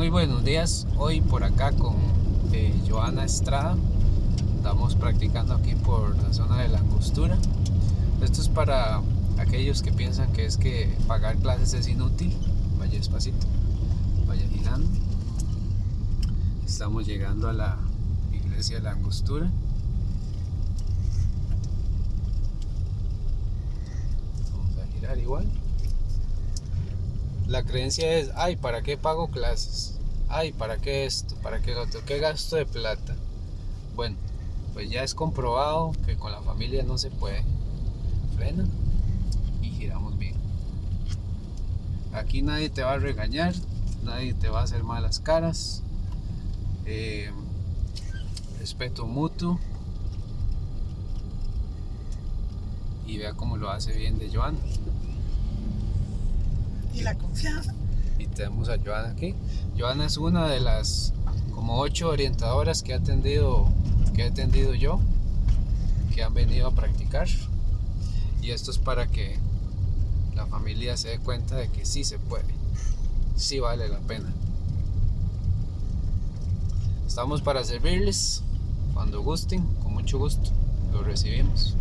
Muy buenos días, hoy por acá con eh, Joana Estrada. Estamos practicando aquí por la zona de la angostura. Esto es para aquellos que piensan que es que pagar clases es inútil. Vaya despacito, vaya girando. Estamos llegando a la iglesia de la angostura. Vamos a girar igual la creencia es, ay, ¿para qué pago clases? Ay, ¿para qué esto? ¿Para qué otro? ¿Qué gasto de plata? Bueno, pues ya es comprobado que con la familia no se puede. Frena y giramos bien. Aquí nadie te va a regañar, nadie te va a hacer malas caras. Eh, respeto mutuo. Y vea cómo lo hace bien de Joan y la confianza. Y tenemos a Joana aquí. Joana es una de las como ocho orientadoras que he atendido, que he atendido yo, que han venido a practicar. Y esto es para que la familia se dé cuenta de que sí se puede, sí vale la pena. Estamos para servirles cuando gusten, con mucho gusto, lo recibimos.